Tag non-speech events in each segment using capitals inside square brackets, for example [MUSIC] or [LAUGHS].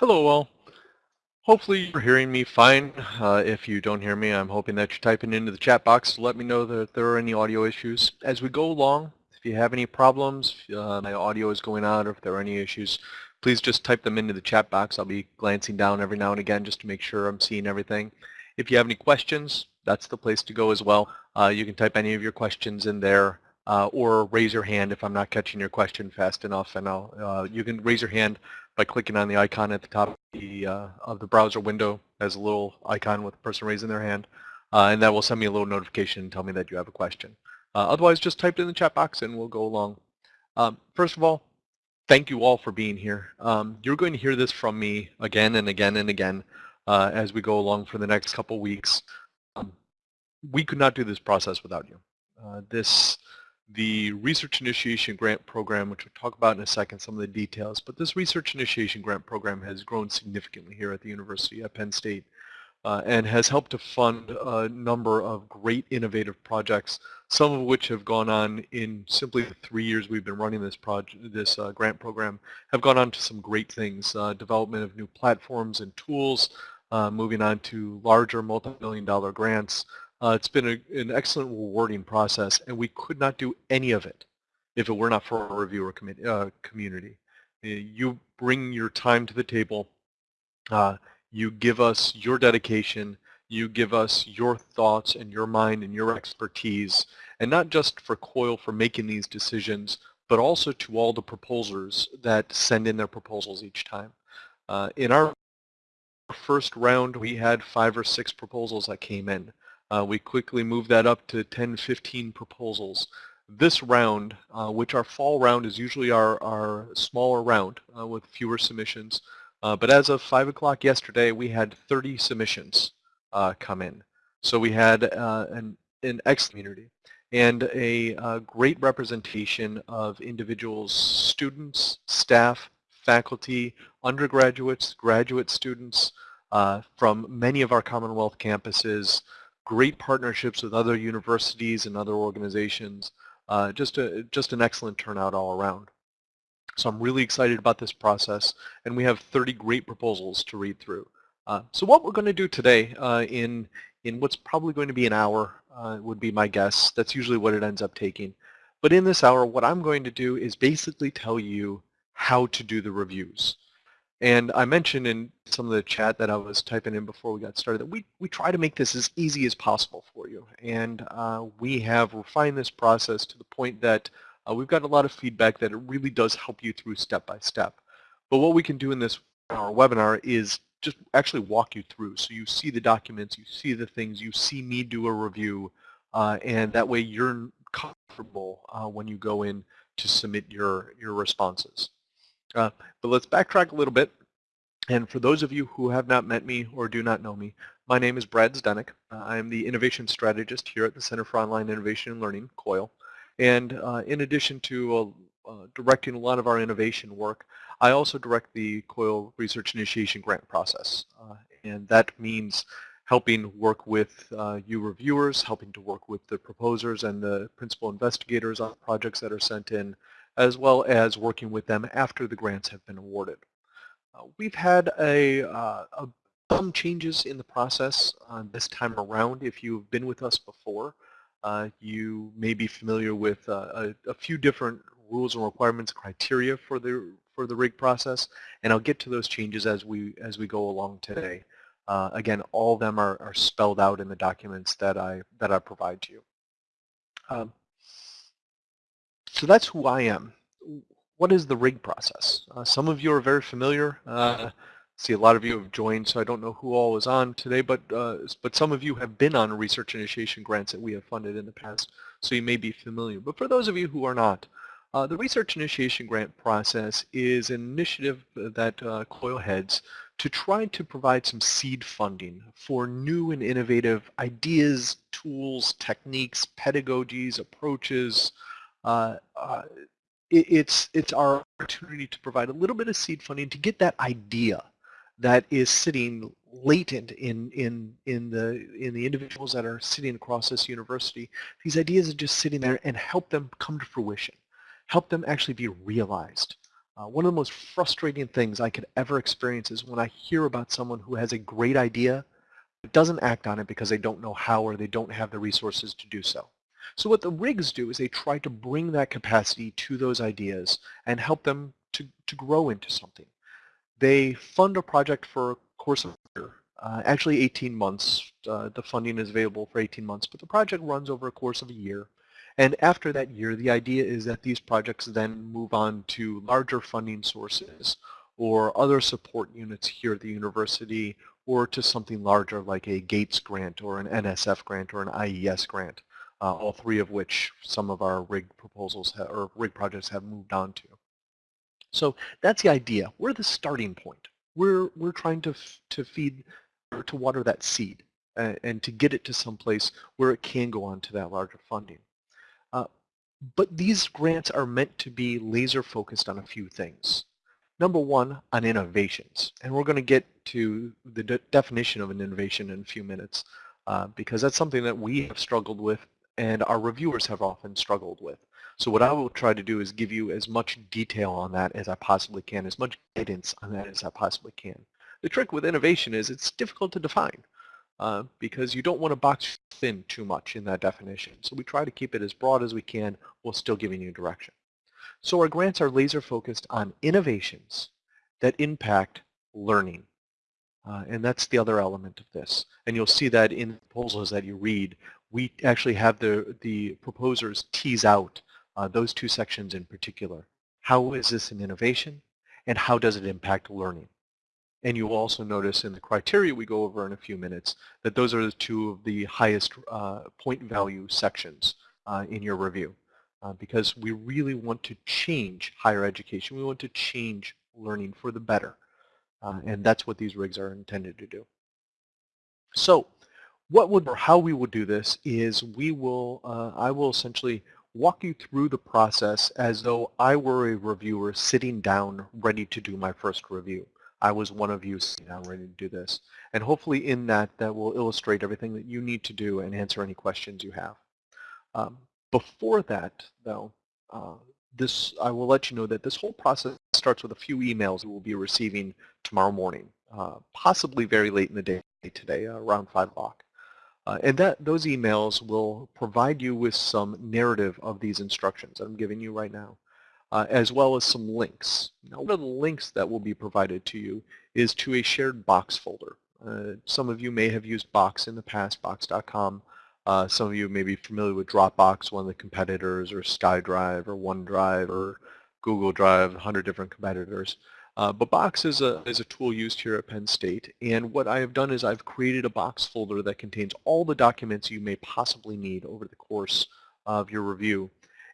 Hello all. Hopefully you're hearing me fine. Uh, if you don't hear me, I'm hoping that you're typing into the chat box to let me know that there are any audio issues. As we go along, if you have any problems, uh, my audio is going out, or if there are any issues, please just type them into the chat box. I'll be glancing down every now and again just to make sure I'm seeing everything. If you have any questions, that's the place to go as well. Uh, you can type any of your questions in there uh, or raise your hand if I'm not catching your question fast enough. And I'll, uh, you can raise your hand by clicking on the icon at the top of the, uh, of the browser window as a little icon with a person raising their hand. Uh, and that will send me a little notification and tell me that you have a question. Uh, otherwise, just type it in the chat box and we'll go along. Um, first of all, thank you all for being here. Um, you're going to hear this from me again and again and again uh, as we go along for the next couple weeks. Um, we could not do this process without you. Uh, this the Research Initiation Grant Program, which we'll talk about in a second, some of the details, but this Research Initiation Grant Program has grown significantly here at the University at Penn State uh, and has helped to fund a number of great innovative projects, some of which have gone on in simply the three years we've been running this project, this uh, grant program, have gone on to some great things, uh, development of new platforms and tools, uh, moving on to larger multi-million dollar grants, uh, it's been a, an excellent rewarding process, and we could not do any of it if it were not for our reviewer com uh, community. Uh, you bring your time to the table. Uh, you give us your dedication. You give us your thoughts and your mind and your expertise, and not just for COIL for making these decisions, but also to all the proposers that send in their proposals each time. Uh, in our first round, we had five or six proposals that came in. Uh, we quickly moved that up to 10, 15 proposals. This round, uh, which our fall round is usually our, our smaller round uh, with fewer submissions, uh, but as of 5 o'clock yesterday, we had 30 submissions uh, come in. So we had uh, an, an excellent community and a, a great representation of individuals, students, staff, faculty, undergraduates, graduate students from many of our Commonwealth campuses, great partnerships with other universities and other organizations. Uh, just, a, just an excellent turnout all around. So I'm really excited about this process, and we have 30 great proposals to read through. Uh, so what we're going to do today uh, in, in what's probably going to be an hour uh, would be my guess. That's usually what it ends up taking. But in this hour, what I'm going to do is basically tell you how to do the reviews. And I mentioned in some of the chat that I was typing in before we got started that we, we try to make this as easy as possible for you. And uh, we have refined this process to the point that uh, we've got a lot of feedback that it really does help you through step by step. But what we can do in this our webinar is just actually walk you through. So you see the documents, you see the things, you see me do a review, uh, and that way you're comfortable uh, when you go in to submit your, your responses. Uh, but let's backtrack a little bit. And for those of you who have not met me or do not know me, my name is Brad Zdenek. Uh, I am the Innovation Strategist here at the Center for Online Innovation and Learning, COIL. And uh, in addition to uh, uh, directing a lot of our innovation work, I also direct the COIL Research Initiation Grant process. Uh, and that means helping work with you reviewers, helping to work with the proposers and the principal investigators on projects that are sent in, as well as working with them after the grants have been awarded. Uh, we've had a, uh, a, some changes in the process uh, this time around. If you've been with us before, uh, you may be familiar with uh, a, a, few different rules and requirements, criteria for the for the RIG process, and I'll get to those changes as we as we go along today. Uh, again, all of them are, are spelled out in the documents that I that I provide to you. Um, so that's who I am. What is the RIG process? Uh, some of you are very familiar. Uh, see a lot of you have joined, so I don't know who all is on today, but uh, but some of you have been on research initiation grants that we have funded in the past, so you may be familiar. But for those of you who are not, uh, the research initiation grant process is an initiative that uh, COIL heads to try to provide some seed funding for new and innovative ideas, tools, techniques, pedagogies, approaches, uh, uh, it, it's it's our opportunity to provide a little bit of seed funding to get that idea that is sitting latent in in in the in the individuals that are sitting across this university. These ideas are just sitting there and help them come to fruition, help them actually be realized. Uh, one of the most frustrating things I could ever experience is when I hear about someone who has a great idea but doesn't act on it because they don't know how or they don't have the resources to do so. So what the rigs do is they try to bring that capacity to those ideas and help them to, to grow into something. They fund a project for a course of a year, uh, actually 18 months. Uh, the funding is available for 18 months, but the project runs over a course of a year. And after that year, the idea is that these projects then move on to larger funding sources or other support units here at the university or to something larger like a Gates grant or an NSF grant or an IES grant, uh, all three of which some of our RIG proposals or RIG projects have moved on to. So that's the idea. We're the starting point. We're, we're trying to, to feed or to water that seed uh, and to get it to some place where it can go on to that larger funding. Uh, but these grants are meant to be laser focused on a few things. Number one, on innovations. And we're going to get to the de definition of an innovation in a few minutes uh, because that's something that we have struggled with and our reviewers have often struggled with. So what I will try to do is give you as much detail on that as I possibly can, as much guidance on that as I possibly can. The trick with innovation is it's difficult to define uh, because you don't want to box thin too much in that definition. So we try to keep it as broad as we can while still giving you direction. So our grants are laser focused on innovations that impact learning. Uh, and that's the other element of this. And you'll see that in the proposals that you read, we actually have the, the proposers tease out uh, those two sections in particular. How is this an innovation and how does it impact learning? And you'll also notice in the criteria we go over in a few minutes that those are the two of the highest uh, point value sections uh, in your review uh, because we really want to change higher education. We want to change learning for the better. Uh, and that's what these rigs are intended to do. So what would or how we will do this is we will, uh, I will essentially walk you through the process as though I were a reviewer sitting down ready to do my first review. I was one of you sitting down ready to do this. And hopefully in that, that will illustrate everything that you need to do and answer any questions you have. Um, before that, though, uh, this I will let you know that this whole process starts with a few emails we will be receiving tomorrow morning, uh, possibly very late in the day today, uh, around 5 o'clock. Uh, and that those emails will provide you with some narrative of these instructions that I'm giving you right now, uh, as well as some links. Now, one of the links that will be provided to you is to a shared Box folder. Uh, some of you may have used Box in the past, Box.com. Uh, some of you may be familiar with Dropbox, one of the competitors, or SkyDrive, or OneDrive, or Google Drive, 100 different competitors. Uh, but Box is a, is a tool used here at Penn State, and what I have done is I've created a Box folder that contains all the documents you may possibly need over the course of your review.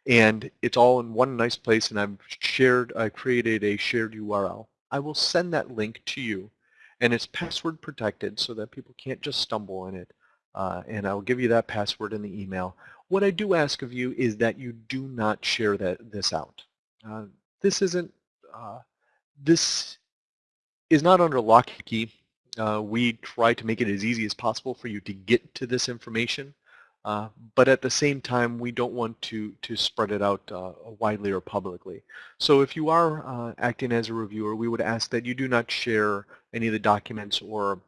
And it's all in one nice place, and I've shared, I created a shared URL. I will send that link to you, and it's password protected so that people can't just stumble in it. Uh, and I'll give you that password in the email. What I do ask of you is that you do not share that this out. Uh, this isn't uh, this is not under lock and key. Uh, we try to make it as easy as possible for you to get to this information, uh, but at the same time, we don't want to, to spread it out uh, widely or publicly. So if you are uh, acting as a reviewer, we would ask that you do not share any of the documents or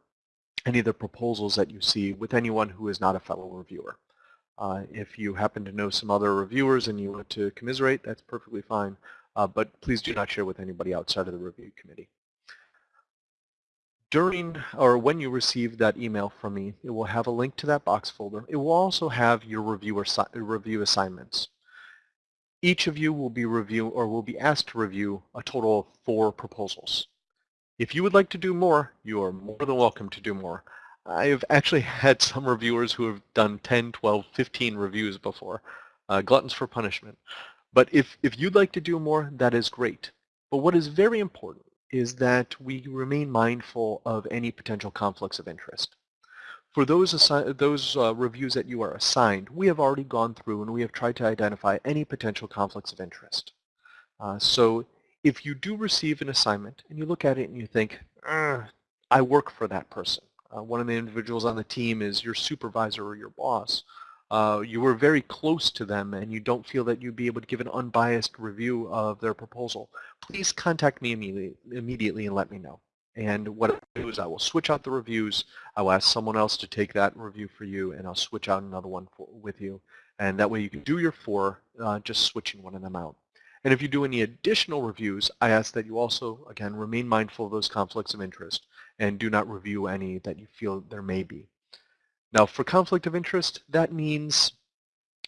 any of the proposals that you see with anyone who is not a fellow reviewer. Uh, if you happen to know some other reviewers and you want to commiserate, that's perfectly fine uh, but please do not share with anybody outside of the review committee. During or when you receive that email from me, it will have a link to that box folder. It will also have your review, review assignments. Each of you will be review or will be asked to review a total of four proposals. If you would like to do more, you are more than welcome to do more. I've actually [LAUGHS] had some reviewers who have done 10, 12, 15 reviews before. Uh, gluttons for punishment. But if, if you'd like to do more, that is great. But what is very important is that we remain mindful of any potential conflicts of interest. For those, those uh, reviews that you are assigned, we have already gone through and we have tried to identify any potential conflicts of interest. Uh, so if you do receive an assignment and you look at it and you think, I work for that person. Uh, one of the individuals on the team is your supervisor or your boss. Uh, you were very close to them and you don't feel that you'd be able to give an unbiased review of their proposal, please contact me immediately, immediately and let me know. And what I'll do is I will switch out the reviews. I will ask someone else to take that review for you, and I'll switch out another one for, with you. And that way you can do your four, uh, just switching one of them out. And if you do any additional reviews, I ask that you also, again, remain mindful of those conflicts of interest and do not review any that you feel there may be. Now, for conflict of interest, that means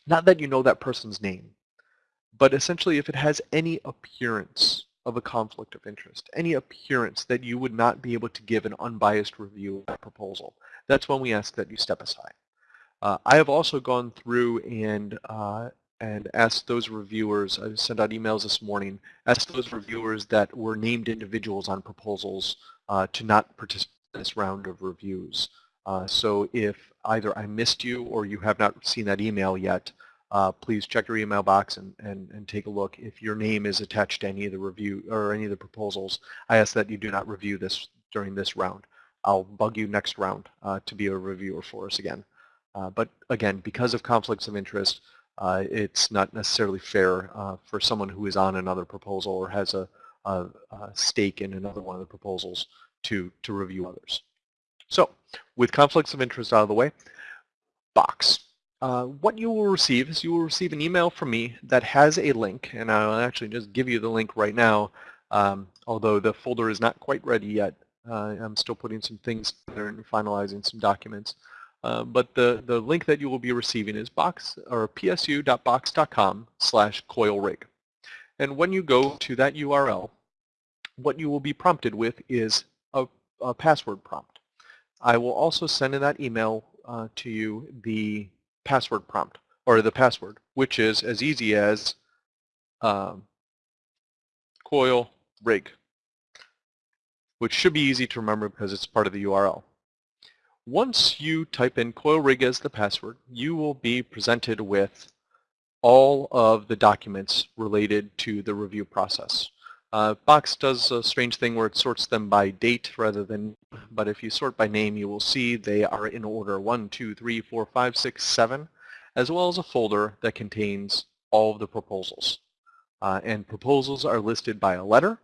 not that you know that person's name, but essentially if it has any appearance of a conflict of interest, any appearance that you would not be able to give an unbiased review of that proposal, that's when we ask that you step aside. Uh, I have also gone through and uh, and asked those reviewers, I sent out emails this morning, asked those reviewers that were named individuals on proposals uh, to not participate in this round of reviews. Uh, so if either I missed you or you have not seen that email yet, uh, please check your email box and, and, and take a look. If your name is attached to any of the review or any of the proposals, I ask that you do not review this during this round. I'll bug you next round uh, to be a reviewer for us again. Uh, but again, because of conflicts of interest, uh, it's not necessarily fair uh, for someone who is on another proposal or has a, a, a stake in another one of the proposals to, to review others. So with conflicts of interest out of the way, box. Uh, what you will receive is you will receive an email from me that has a link, and I'll actually just give you the link right now, um, although the folder is not quite ready yet. Uh, I'm still putting some things together and finalizing some documents. Uh, but the, the link that you will be receiving is box or psu.box.com slash coilrig. And when you go to that URL, what you will be prompted with is a, a password prompt. I will also send in that email uh, to you the password prompt, or the password, which is as easy as um, coil rig, which should be easy to remember because it's part of the URL. Once you type in coil rig as the password, you will be presented with all of the documents related to the review process. Uh, Box does a strange thing where it sorts them by date rather than, but if you sort by name, you will see they are in order 1, 2, 3, 4, 5, 6, 7, as well as a folder that contains all of the proposals. Uh, and proposals are listed by a letter.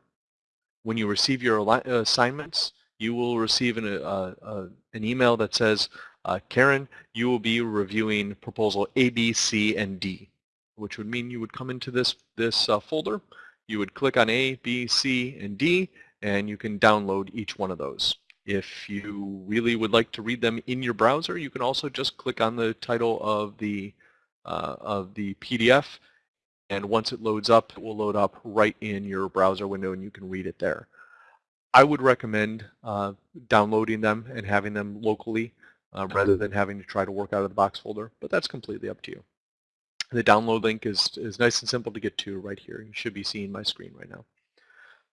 When you receive your assignments, you will receive an, uh, uh, an email that says, uh, Karen, you will be reviewing proposal A, B, C, and D, which would mean you would come into this, this uh, folder, you would click on A, B, C, and D, and you can download each one of those. If you really would like to read them in your browser, you can also just click on the title of the, uh, of the PDF, and once it loads up, it will load up right in your browser window, and you can read it there. I would recommend uh, downloading them and having them locally uh, rather than having to try to work out of the box folder, but that's completely up to you. The download link is, is nice and simple to get to right here. You should be seeing my screen right now.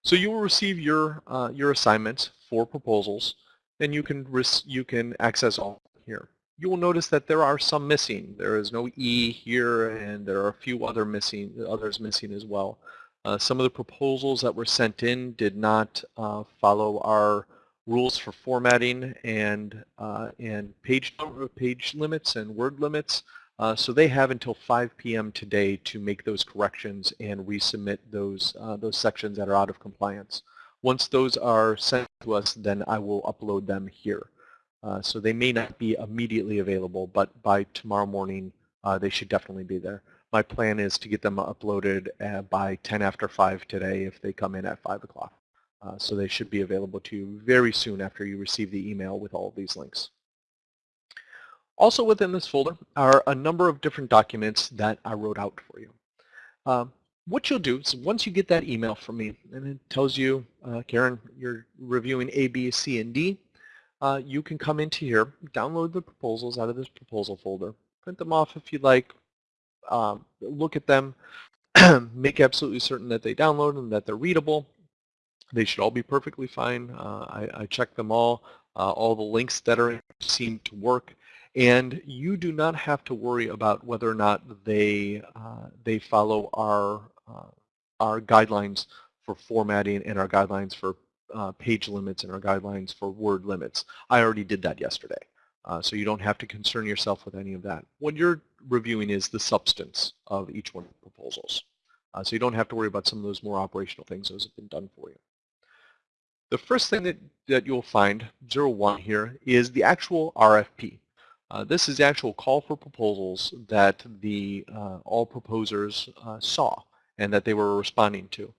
So you will receive your, uh, your assignments for proposals, and you can, you can access all here. You will notice that there are some missing. There is no E here, and there are a few other missing, others missing as well. Uh, some of the proposals that were sent in did not uh, follow our rules for formatting and, uh, and page, page limits and word limits. Uh, so they have until 5 p.m. today to make those corrections and resubmit those, uh, those sections that are out of compliance. Once those are sent to us, then I will upload them here. Uh, so they may not be immediately available, but by tomorrow morning, uh, they should definitely be there. My plan is to get them uploaded uh, by 10 after 5 today if they come in at 5 o'clock. Uh, so they should be available to you very soon after you receive the email with all of these links. Also within this folder are a number of different documents that I wrote out for you. Um, what you'll do is once you get that email from me and it tells you, uh, Karen, you're reviewing A, B, C, and D, uh, you can come into here, download the proposals out of this proposal folder, print them off if you'd like, um, look at them, [CLEARS THROAT] make absolutely certain that they download and that they're readable. They should all be perfectly fine. Uh, I, I checked them all. Uh, all the links that are seem to work and you do not have to worry about whether or not they uh, they follow our uh, our guidelines for formatting and our guidelines for uh, page limits and our guidelines for word limits. I already did that yesterday. Uh, so you don't have to concern yourself with any of that. What you're reviewing is the substance of each one of the proposals. Uh, so you don't have to worry about some of those more operational things. Those have been done for you. The first thing that, that you'll find, 01 here, is the actual RFP. Uh, this is the actual call for proposals that the uh, all proposers uh, saw and that they were responding to.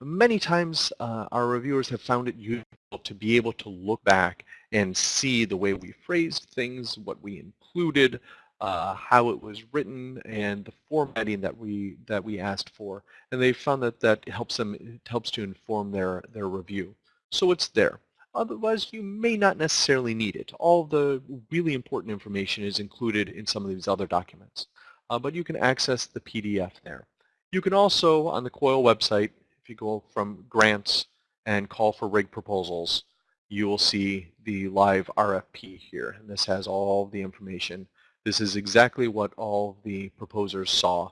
Many times uh, our reviewers have found it useful to be able to look back and see the way we phrased things, what we included, uh, how it was written, and the formatting that we that we asked for. And they found that that helps them helps to inform their their review. So it's there. Otherwise, you may not necessarily need it. All the really important information is included in some of these other documents. Uh, but you can access the PDF there. You can also, on the COIL website, if you go from grants and call for rig proposals, you will see the live RFP here. And this has all the information. This is exactly what all the proposers saw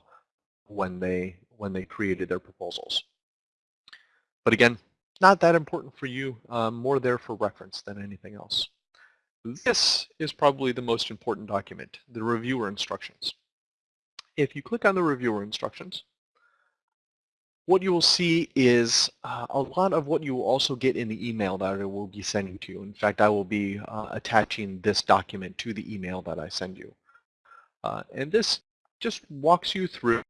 when they, when they created their proposals. But again, not that important for you, um, more there for reference than anything else. This is probably the most important document, the reviewer instructions. If you click on the reviewer instructions, what you will see is uh, a lot of what you will also get in the email that I will be sending to you. In fact, I will be uh, attaching this document to the email that I send you. Uh, and this just walks you through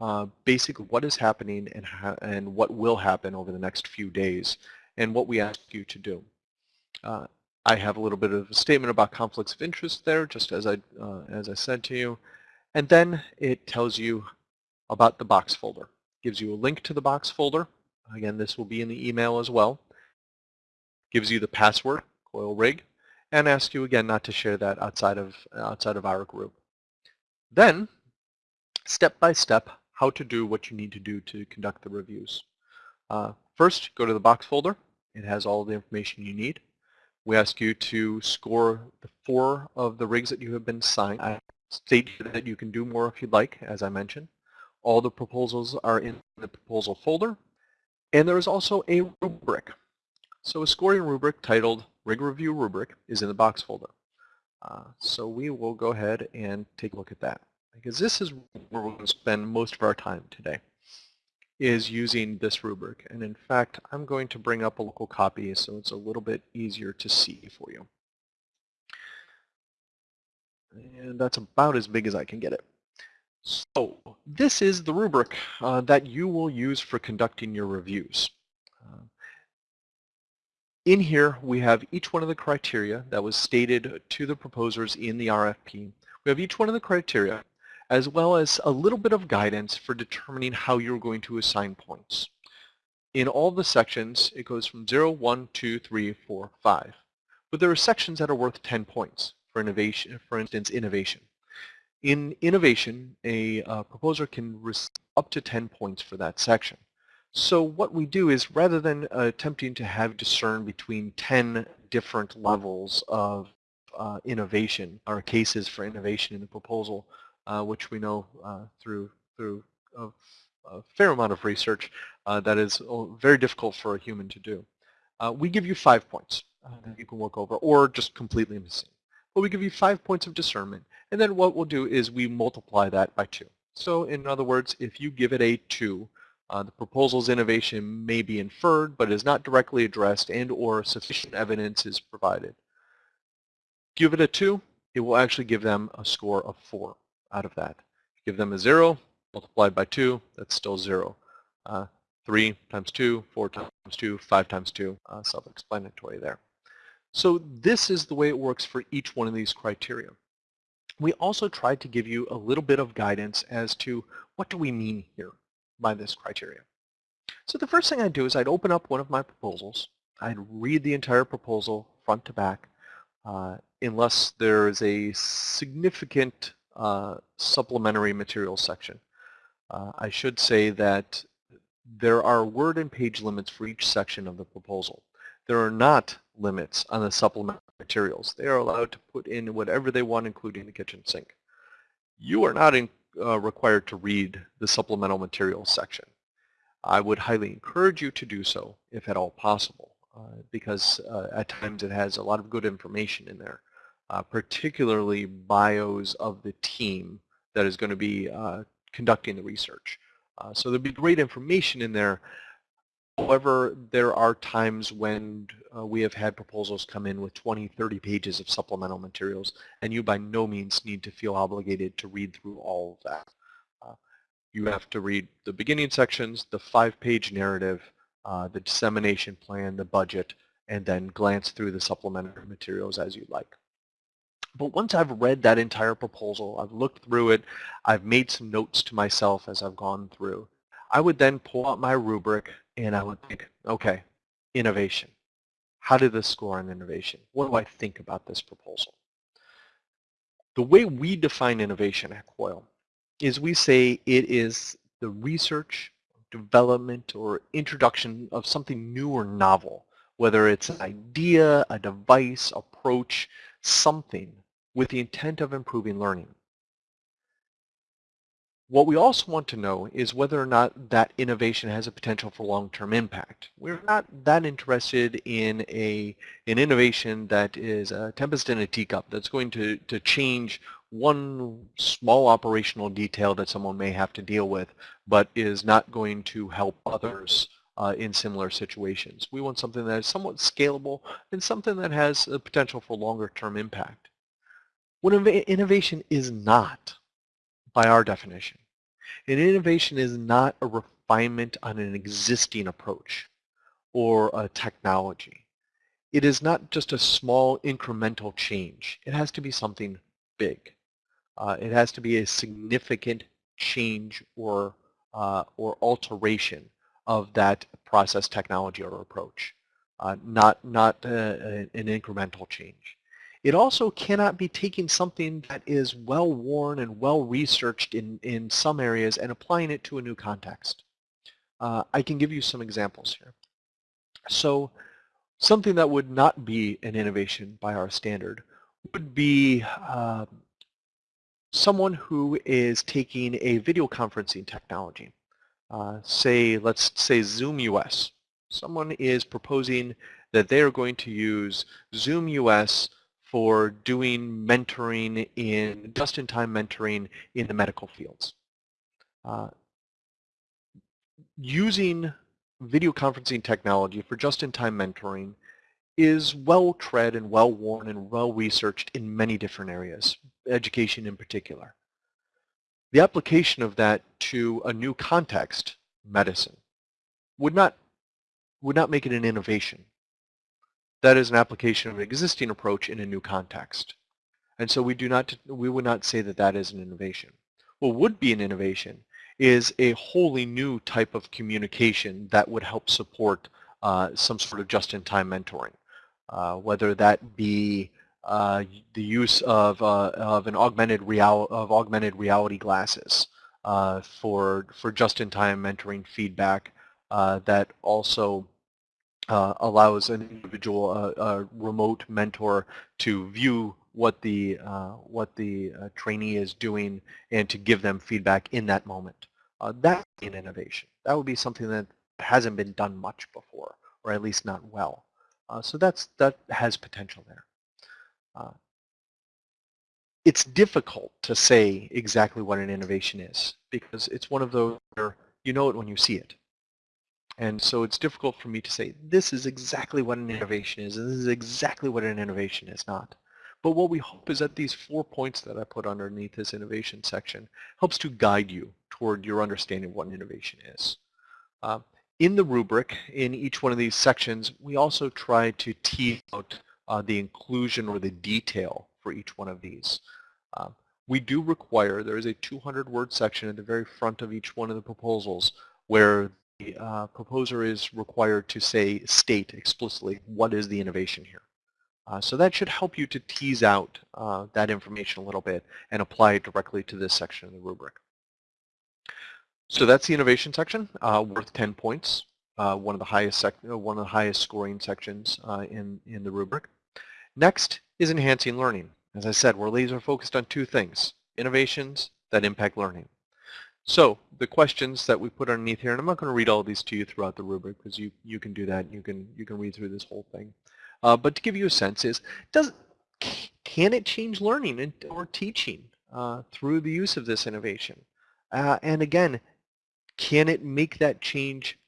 uh, basically what is happening and, and what will happen over the next few days and what we ask you to do. Uh, I have a little bit of a statement about conflicts of interest there, just as I, uh, as I said to you. And then it tells you about the box folder. Gives you a link to the box folder. Again, this will be in the email as well. Gives you the password, coil rig, and asks you again not to share that outside of, outside of our group. Then step by step how to do what you need to do to conduct the reviews. Uh, first, go to the box folder. It has all the information you need. We ask you to score the four of the rigs that you have been signed. I state that you can do more if you'd like, as I mentioned. All the proposals are in the proposal folder. And there is also a rubric. So a scoring rubric titled Rig Review Rubric is in the box folder. Uh, so we will go ahead and take a look at that because this is where we're going to spend most of our time today is using this rubric. And in fact, I'm going to bring up a local copy so it's a little bit easier to see for you. And that's about as big as I can get it. So this is the rubric uh, that you will use for conducting your reviews. Uh, in here, we have each one of the criteria that was stated to the proposers in the RFP. We have each one of the criteria as well as a little bit of guidance for determining how you're going to assign points. In all the sections, it goes from 0, 1, 2, 3, 4, 5. But there are sections that are worth 10 points for innovation, for instance, innovation. In innovation, a uh, proposer can receive up to 10 points for that section. So what we do is rather than uh, attempting to have discern between 10 different levels of uh, innovation or cases for innovation in the proposal, which we know uh, through through a, a, fair amount of research uh, that is very difficult for a human to do. we give you five points that you can work over, or just completely missing. But we give you five points of discernment, and then what we'll do is we multiply that by two. So in other words, if you give it a 2, uh, the proposal's innovation may be inferred, but is not directly addressed and or sufficient evidence is provided. Give it a 2, it will actually give them a score of 4 out of that. Give them a 0, multiplied by 2, that's still 0. Uh, 3 times 2, 4 times 2, 5 times 2, uh, self-explanatory there. So this is the way it works for each one of these criteria. We also tried to give you a little bit of guidance as to what do we mean here by this criteria. So the first thing I'd do is I'd open up one of my proposals. I'd read the entire proposal front to back uh, unless there is a significant uh, supplementary materials section. Uh, I should say that there are word and page limits for each section of the proposal. There are not limits on the supplementary materials. They are allowed to put in whatever they want, including the kitchen sink. You are not in, uh, required to read the supplemental materials section. I would highly encourage you to do so, if at all possible, uh, because uh, at times it has a lot of good information in there uh, particularly bios of the team that is going to be uh, conducting the research. Uh, so there'll be great information in there. However, there are times when uh, we have had proposals come in with 20, 30 pages of supplemental materials, and you by no means need to feel obligated to read through all of that. You have to read the beginning sections, the five-page narrative, uh, the dissemination plan, the budget, and then glance through the supplementary materials as you like. But once I've read that entire proposal, I've looked through it, I've made some notes to myself as I've gone through, I would then pull out my rubric and I would think, okay, innovation. How did this score on innovation? What do I think about this proposal? The way we define innovation at COIL is we say it is the research, development, or introduction of something new or novel, whether it's an idea, a device, approach, something with the intent of improving learning. What we also want to know is whether or not that innovation has a potential for long-term impact. We're not that interested in a an innovation that is a tempest in a teacup that's going to, to change one small operational detail that someone may have to deal with, but is not going to help others uh, in similar situations. We want something that is somewhat scalable and something that has a potential for longer term impact. What innovation is not, by our definition, an innovation is not a refinement on an existing approach or a technology. It is not just a small incremental change. It has to be something big. Uh, it has to be a significant change or, uh, or alteration of that process technology or approach, uh, not, not uh, an incremental change. It also cannot be taking something that is well worn and well researched in, in some areas and applying it to a new context. Uh, I can give you some examples here. So something that would not be an innovation by our standard would be uh, someone who is taking a video conferencing technology. Uh, say, let's say Zoom US. Someone is proposing that they are going to use Zoom US for doing mentoring in, just-in-time mentoring in the medical fields. Uh, using video conferencing technology for just-in-time mentoring is well tread and well worn and well researched in many different areas, education in particular. The application of that to a new context, medicine, would not, would not make it an innovation. That is an application of an existing approach in a new context. And so we do not, we would not say that that is an innovation. What would be an innovation is a wholly new type of communication that would help support uh, some sort of just-in-time mentoring, uh, whether that be uh, the use of, uh, of an augmented real of augmented reality glasses uh, for for just-in-time mentoring feedback uh, that also uh, allows an individual, uh, a remote mentor, to view what the uh, what the uh, trainee is doing and to give them feedback in that moment. Uh, that's an innovation. That would be something that hasn't been done much before, or at least not well. Uh, so that's that has potential there. it's difficult to say exactly what an innovation is because it's one of those where you know it when you see it. And so it's difficult for me to say, this is exactly what an innovation is, and this is exactly what an innovation is not. But what we hope is that these four points that I put underneath this innovation section helps to guide you toward your understanding of what an innovation is. Uh, in the rubric, in each one of these sections, we also try to tease out uh, the inclusion or the detail for each one of these. Uh, we do require, there is a 200 word section at the very front of each one of the proposals where the uh, proposer is required to say, state explicitly what is the innovation here. Uh, so that should help you to tease out uh, that information a little bit and apply it directly to this section of the rubric. So that's the innovation section, uh, worth 10 points, uh, one of the highest uh, one of the highest scoring sections in in the rubric. Next is enhancing learning. As I said, we're laser focused on two things: innovations that impact learning. So the questions that we put underneath here, and I'm not going to read all these to you throughout the rubric because you, you can do that. You can, you can read through this whole thing. Uh, but to give you a sense is, does, can it change learning and, or teaching? uh, through the use of this innovation? Uh, and again, can it make that change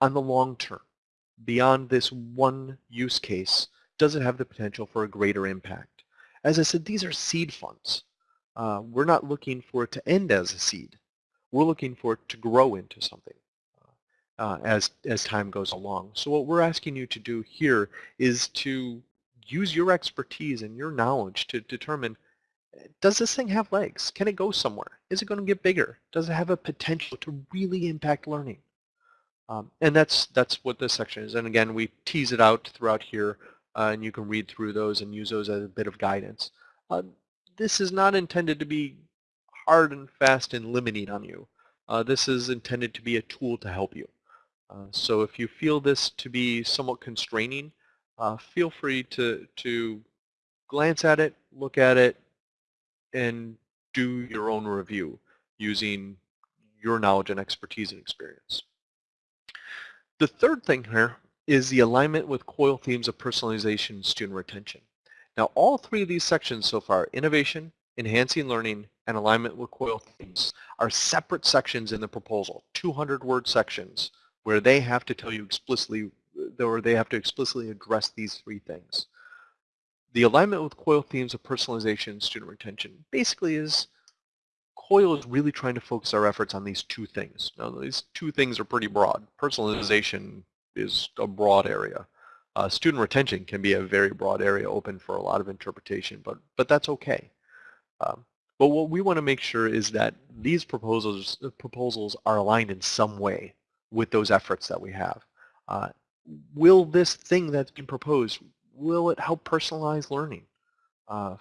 on the long term? Beyond this one use case, does it have the potential for a greater impact? As I said, these are seed funds. Uh, we're not looking for it to end as a seed. We're looking for it to grow into something uh, as, as time goes along. So what we're asking you to do here is to use your expertise and your knowledge to determine does this thing have legs? Can it go somewhere? Is it going to get bigger? Does it have a potential to really impact learning? Um, and that's that's what this section is. And again, we tease it out throughout here, uh, and you can read through those and use those as a bit of guidance. Uh, this is not intended to be hard and fast and limiting on you. Uh, this is intended to be a tool to help you. Uh, so if you feel this to be somewhat constraining, uh, feel free to, to glance at it, look at it, and do your own review using your knowledge and expertise and experience. The third thing here is the alignment with COIL themes of personalization and student retention. Now all three of these sections so far, innovation, enhancing learning, and alignment with COIL themes, are separate sections in the proposal, 200 word sections where they have to tell you explicitly, or they have to explicitly address these three things. The alignment with COIL themes of personalization and student retention basically is COIL is really trying to focus our efforts on these two things. Now these two things are pretty broad. Personalization is a broad area. Uh, student retention can be a very broad area open for a lot of interpretation, but, but that's okay. Um, but what we want to make sure is that these proposals, proposals are aligned in some way with those efforts that we have. Uh, will this thing that's been proposed, will it help personalize learning? Uh,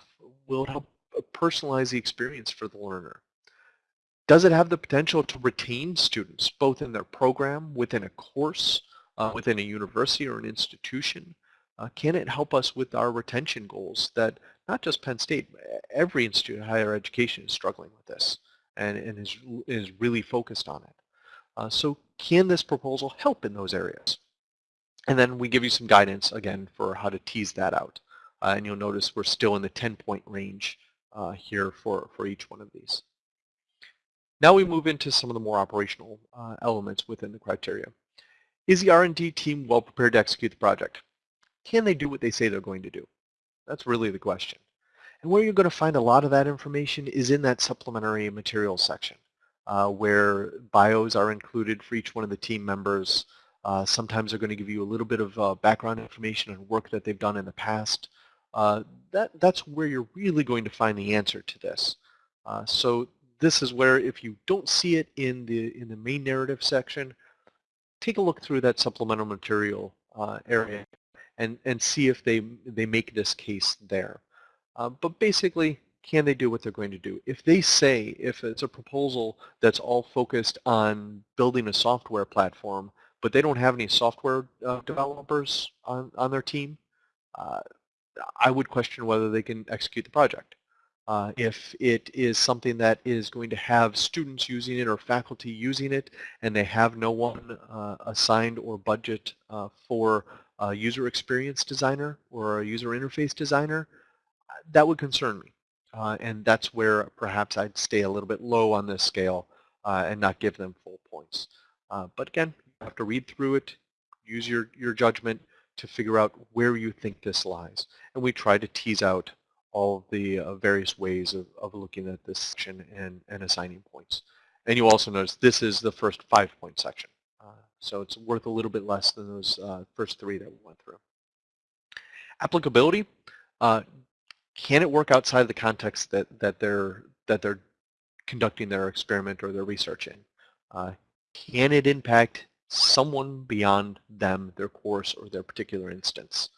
will it help uh, personalize the experience for the learner? Does it have the potential to retain students, both in their program, within a course, uh, within a university or an institution? Uh, can it help us with our retention goals that not just Penn State, every institute of higher education is struggling with this and, and is, is really focused on it. Uh, so can this proposal help in those areas? And then we give you some guidance, again, for how to tease that out. Uh, and you'll notice we're still in the 10-point range uh, here for, for each one of these. Now we move into some of the more operational uh, elements within the criteria. Is the R&D team well prepared to execute the project? Can they do what they say they're going to do? That's really the question. And where you're going to find a lot of that information is in that supplementary materials section uh, where bios are included for each one of the team members. Uh, sometimes they're going to give you a little bit of uh, background information and work that they've done in the past. Uh, that, that's where you're really going to find the answer to this. Uh, so this is where if you don't see it in the, in the main narrative section, take a look through that supplemental material uh, area and, and see if they, they make this case there. but basically, can they do what they're going to do? If they say, if it's a proposal that's all focused on building a software platform, but they don't have any software uh, developers on, on their team, uh, I would question whether they can execute the project. Uh, if it is something that is going to have students using it or faculty using it and they have no one uh, assigned or budget uh, for a user experience designer or a user interface designer, that would concern me. Uh, and that's where perhaps I'd stay a little bit low on this scale uh, and not give them full points. Uh, but again, you have to read through it, use your, your judgment to figure out where you think this lies. And we try to tease out all the uh, various ways of, of looking at this section and, and assigning points. And you also notice this is the first five-point section. So it's worth a little bit less than those uh, first three that we went through. Applicability, uh, can it work outside of the context that, that they're that they're conducting their experiment or their research in? Uh, can it impact someone beyond them, their course, or their particular instance?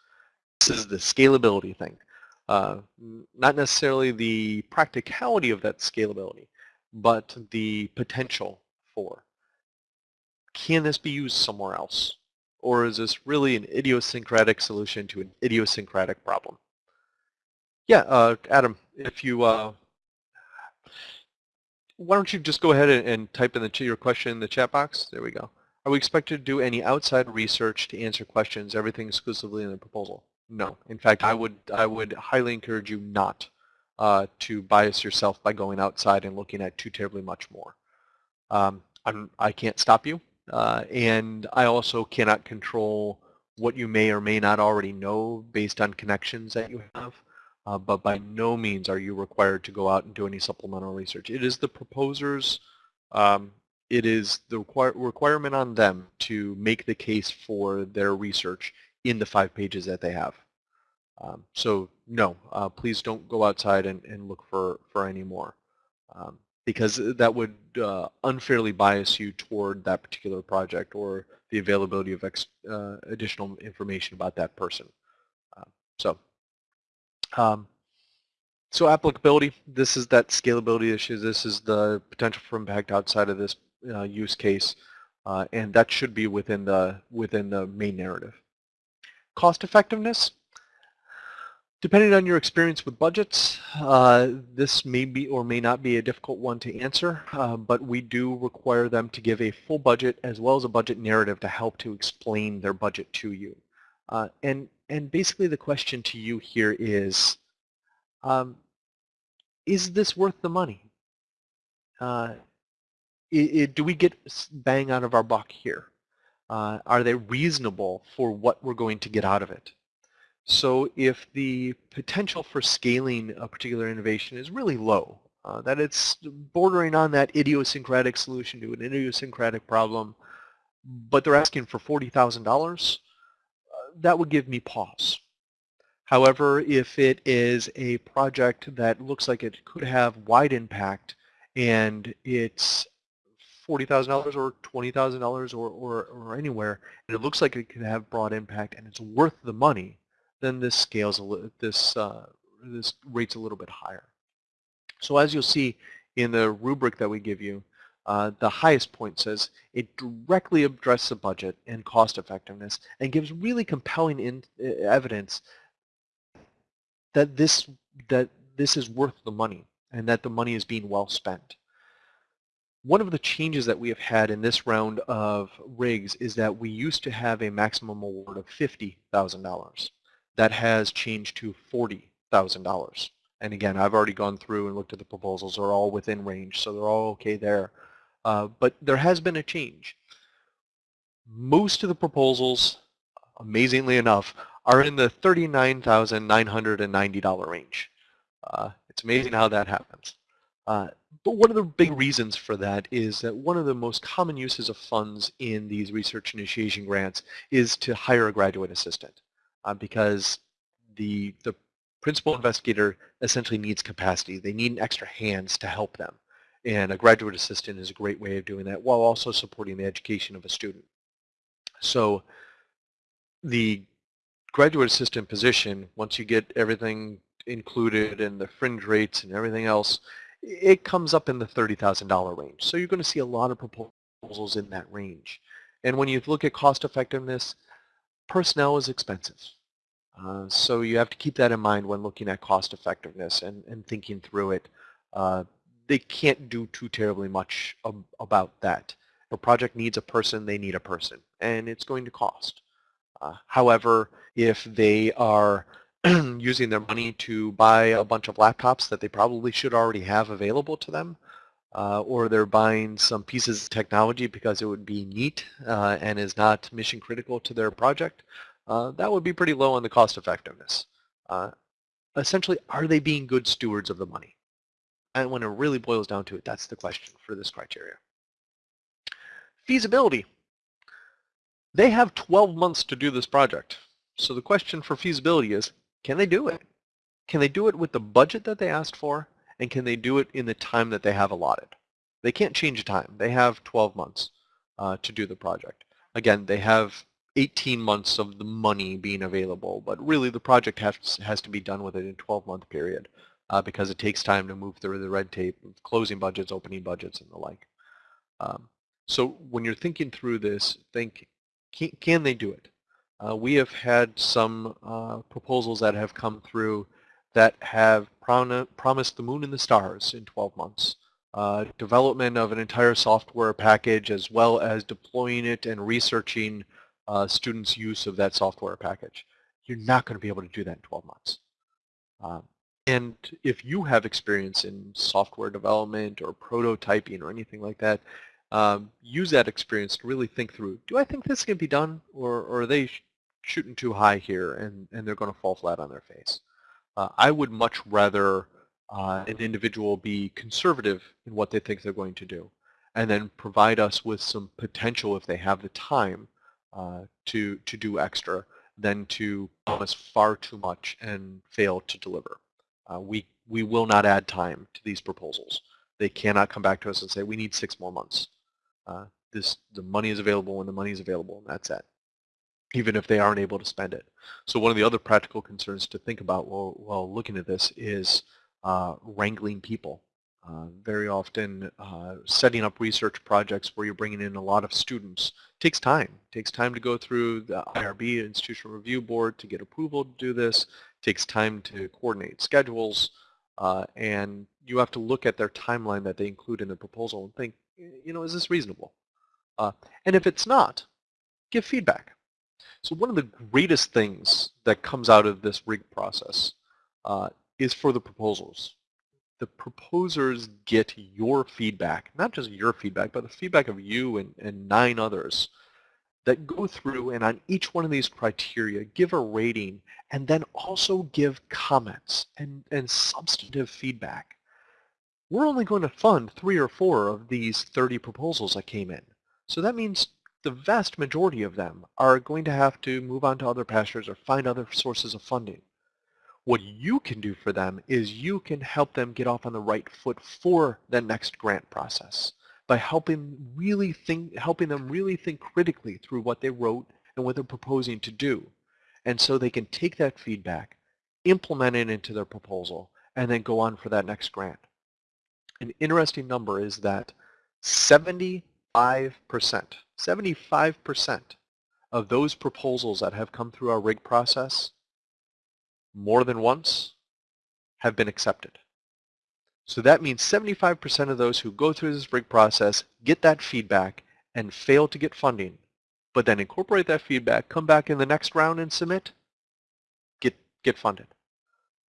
This is the scalability thing. Uh, not necessarily the practicality of that scalability, but the potential for. Can this be used somewhere else? Or is this really an idiosyncratic solution to an idiosyncratic problem? Yeah, uh, Adam, if you, uh, why don't you just go ahead and, and type in the, your question in the chat box? There we go. Are we expected to do any outside research to answer questions, everything exclusively in the proposal? No. In fact, I would, I would highly encourage you not uh, to bias yourself by going outside and looking at too terribly much more. Um, I'm, I can't stop you, uh, and I also cannot control what you may or may not already know based on connections that you have, uh, but by no means are you required to go out and do any supplemental research. It is the proposers, um, it is the require requirement on them to make the case for their research in the five pages that they have. Um, so no, uh, please don't go outside and, and look for, for any more um, because that would uh, unfairly bias you toward that particular project or the availability of uh, additional information about that person. Uh, so, um, so applicability, this is that scalability issue. This is the potential for impact outside of this uh, use case, uh, and that should be within the within the main narrative. Cost effectiveness, Depending on your experience with budgets, uh, this may be or may not be a difficult one to answer, uh, but we do require them to give a full budget as well as a budget narrative to help to explain their budget to you. Uh, and, and basically the question to you here is, um, is this worth the money? Uh, it, it, do we get bang out of our buck here? Uh, are they reasonable for what we're going to get out of it? So if the potential for scaling a particular innovation is really low, uh, that it's bordering on that idiosyncratic solution to an idiosyncratic problem, but they're asking for $40,000, uh, that would give me pause. However, if it is a project that looks like it could have wide impact and it's $40,000 or $20,000 or, or, or anywhere, and it looks like it could have broad impact and it's worth the money, then this scales a little, this, uh, this rate's a little bit higher. So as you'll see in the rubric that we give you, uh, the highest point says it directly addresses the budget and cost effectiveness and gives really compelling in, uh, evidence that this, that this is worth the money and that the money is being well spent. One of the changes that we have had in this round of rigs is that we used to have a maximum award of $50,000 that has changed to $40,000. And again, I've already gone through and looked at the proposals. They're all within range, so they're all okay there. Uh, but there has been a change. Most of the proposals, amazingly enough, are in the $39,990 range. Uh, it's amazing how that happens. Uh, but one of the big reasons for that is that one of the most common uses of funds in these research initiation grants is to hire a graduate assistant uh, because the, the principal investigator essentially needs capacity. They need an extra hands to help them. And a graduate assistant is a great way of doing that while also supporting the education of a student. So the graduate assistant position, once you get everything included and the fringe rates and everything else, it comes up in the $30,000 range. So you're going to see a lot of proposals in that range. And when you look at cost effectiveness, personnel is expensive. Uh, so you have to keep that in mind when looking at cost effectiveness and, and thinking through it. Uh, they can't do too terribly much ab about that. If a project needs a person, they need a person, and it's going to cost. Uh, however, if they are [CLEARS THROAT] using their money to buy a bunch of laptops that they probably should already have available to them, uh, or they're buying some pieces of technology because it would be neat uh, and is not mission critical to their project, uh, that would be pretty low on the cost effectiveness. Uh, essentially, are they being good stewards of the money? And when it really boils down to it, that's the question for this criteria. Feasibility. They have 12 months to do this project. So the question for feasibility is, can they do it? Can they do it with the budget that they asked for? And can they do it in the time that they have allotted? They can't change time. They have 12 months uh, to do the project. Again, they have 18 months of the money being available, but really the project has, has to be done within a 12-month period uh, because it takes time to move through the red tape, closing budgets, opening budgets, and the like. Um, so when you're thinking through this, think, can, can they do it? Uh, we have had some uh, proposals that have come through that have prom promised the moon and the stars in 12 months. Uh, development of an entire software package as well as deploying it and researching uh, students' use of that software package. You're not going to be able to do that in 12 months. Um, And if you have experience in software development or prototyping or anything like that, um, use that experience to really think through, do I think this can be done or, or are they sh shooting too high here and, and they're going to fall flat on their face? Uh, I would much rather uh, an individual be conservative in what they think they're going to do and then provide us with some potential if they have the time uh, to, to do extra than to promise far too much and fail to deliver. Uh, we, we will not add time to these proposals. They cannot come back to us and say, we need six more months. Uh, this, the money is available when the money is available, and that's it, even if they aren't able to spend it. So one of the other practical concerns to think about while, while looking at this is uh, wrangling people. Uh, very often uh, setting up research projects where you're bringing in a lot of students takes time. It takes time to go through the IRB, Institutional Review Board, to get approval to do this. It takes time to coordinate schedules. Uh, and you have to look at their timeline that they include in the proposal and think, you know, is this reasonable? Uh, and if it's not, give feedback. So one of the greatest things that comes out of this RIG process uh, is for the proposals the proposers get your feedback, not just your feedback, but the feedback of you and, and nine others that go through and on each one of these criteria give a rating and then also give comments and, and substantive feedback. We're only going to fund three or four of these 30 proposals that came in. So that means the vast majority of them are going to have to move on to other pastures or find other sources of funding. What you can do for them is you can help them get off on the right foot for the next grant process by helping really think, helping them really think critically through what they wrote and what they're proposing to do. And so they can take that feedback, implement it into their proposal, and then go on for that next grant. An interesting number is that 75%, 75% of those proposals that have come through our RIG process more than once have been accepted. So that means 75% of those who go through this RIG process get that feedback and fail to get funding, but then incorporate that feedback, come back in the next round and submit, get, get funded.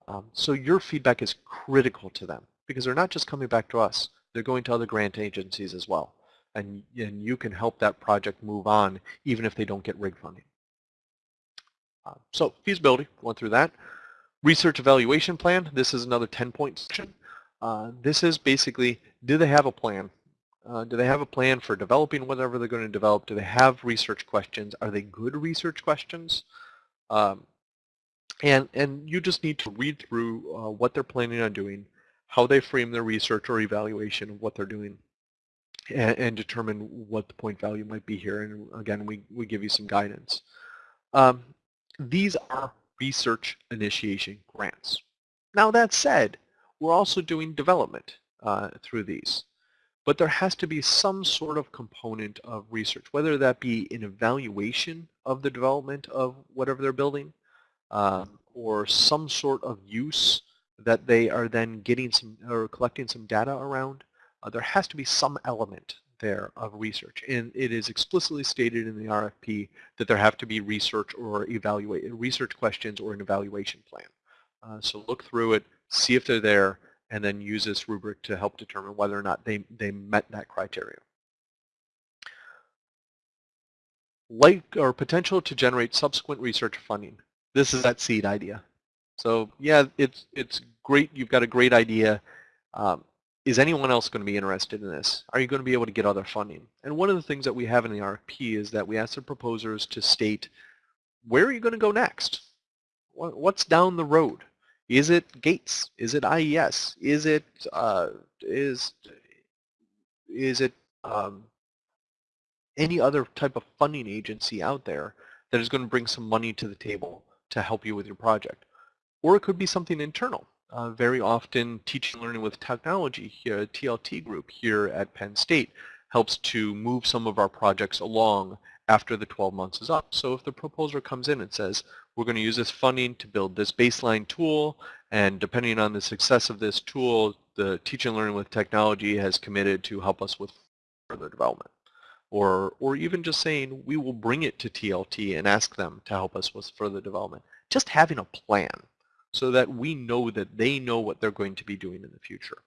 Um, so your feedback is critical to them because they're not just coming back to us, they're going to other grant agencies as well. And, and you can help that project move on even if they don't get RIG funding. Uh, so feasibility, went through that. Research evaluation plan, this is another 10-point section. Uh, this is basically, do they have a plan? Uh, do they have a plan for developing whatever they're going to develop? Do they have research questions? Are they good research questions? Um, and, and you just need to read through uh, what they're planning on doing, how they frame their research or evaluation of what they're doing, and, and determine what the point value might be here. And again, we, we give you some guidance. Um, these are research initiation grants. Now that said, we're also doing development uh, through these. But there has to be some sort of component of research, whether that be an evaluation of the development of whatever they're building, um, or some sort of use that they are then getting some or collecting some data around. Uh, there has to be some element there of research. And it is explicitly stated in the RFP that there have to be research or evaluate research questions or an evaluation plan. Uh, so look through it, see if they're there, and then use this rubric to help determine whether or not they, they met that criteria. Like or potential to generate subsequent research funding. This is that seed idea. So yeah, it's it's great. You've got a great idea. Um, is anyone else going to be interested in this? Are you going to be able to get other funding? And one of the things that we have in the RFP is that we ask the proposers to state, where are you going to go next? What's down the road? Is it Gates? Is it IES? Is it, uh, is, is it um, any other type of funding agency out there that is going to bring some money to the table to help you with your project? Or it could be something internal uh, very often teaching learning with technology here, TLT group here at Penn State helps to move some of our projects along after the 12 months is up. So if the proposer comes in and says, we're going to use this funding to build this baseline tool, and depending on the success of this tool, the teaching and learning with technology has committed to help us with further development. Or, or even just saying, we will bring it to TLT and ask them to help us with further development. Just having a plan so that we know that they know what they're going to be doing in the future.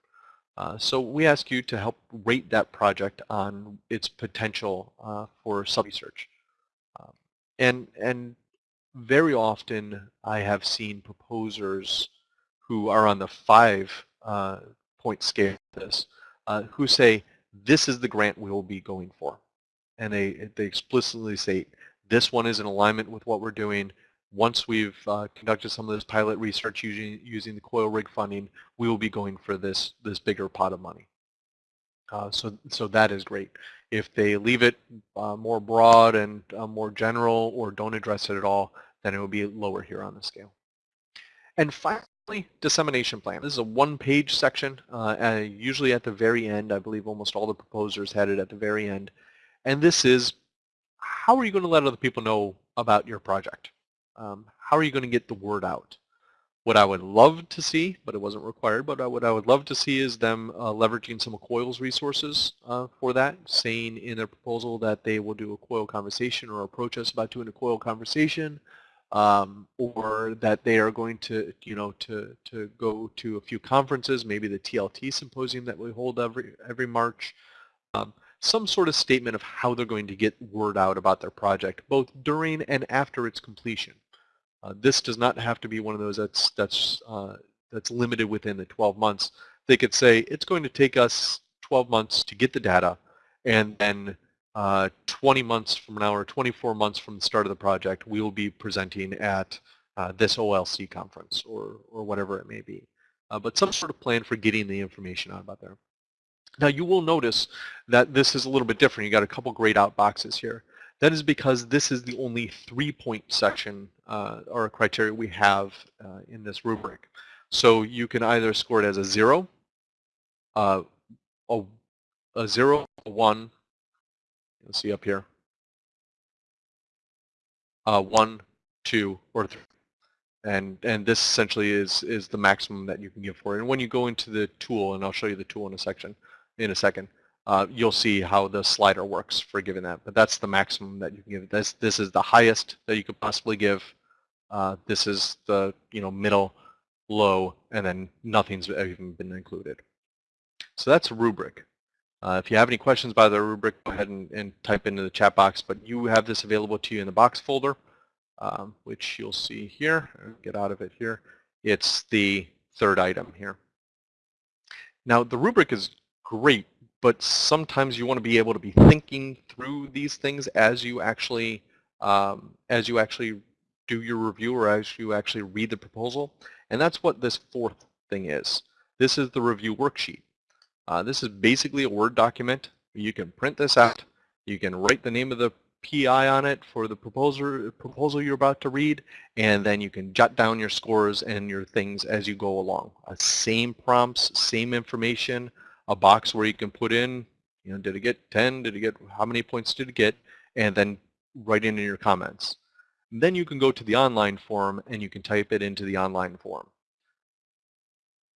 Uh, so we ask you to help rate that project on its potential uh, for sub-research. Um, and, and very often I have seen proposers who are on the five uh, point scale this, uh, who say, this is the grant we will be going for. And they, they explicitly say, this one is in alignment with what we're doing. Once we've uh, conducted some of this pilot research using, using the coil rig funding, we will be going for this, this bigger pot of money. Uh, so, so that is great. If they leave it uh, more broad and uh, more general or don't address it at all, then it will be lower here on the scale. And finally, dissemination plan. This is a one-page section, uh, usually at the very end. I believe almost all the proposers had it at the very end. And this is, how are you going to let other people know about your project? Um, how are you going to get the word out? What I would love to see, but it wasn't required, but what I would love to see is them uh, leveraging some of COIL's resources uh, for that, saying in their proposal that they will do a COIL conversation or approach us about doing a COIL conversation, um, or that they are going to, you know, to, to go to a few conferences, maybe the TLT symposium that we hold every, every March, um, some sort of statement of how they're going to get word out about their project, both during and after its completion. Uh, this does not have to be one of those that's that's uh, that's limited within the 12 months. They could say it's going to take us 12 months to get the data, and then uh, 20 months from now or 24 months from the start of the project, we will be presenting at uh, this OLC conference or or whatever it may be. Uh, but some sort of plan for getting the information out about there. Now you will notice that this is a little bit different. You got a couple grayed out boxes here. That is because this is the only three-point section uh, or criteria we have uh, in this rubric. So you can either score it as a zero, uh, a, a zero, a one, you'll see up here, uh, one, two, or three. And, and this essentially is, is the maximum that you can give for it. And when you go into the tool, and I'll show you the tool in a section, in a second, uh, you'll see how the slider works for giving that. But that's the maximum that you can give. This this is the highest that you could possibly give. Uh, this is the you know middle, low, and then nothing's even been included. So that's a rubric. Uh, if you have any questions about the rubric, go ahead and, and, type into the chat box. But you have this available to you in the box folder, um, which you'll see here. Get out of it here. It's the third item here. Now the rubric is great but sometimes you want to be able to be thinking through these things as you actually um, as you actually do your review or as you actually read the proposal. And that's what this fourth thing is. This is the review worksheet. Uh, this is basically a Word document. You can print this out. You can write the name of the PI on it for the proposal, proposal you're about to read, and then you can jot down your scores and your things as you go along. Uh, same prompts, same information, a box where you can put in, you know, did it get 10? Did it get, how many points did it get? And then write in in your comments. And then you can go to the online form and you can type it into the online form.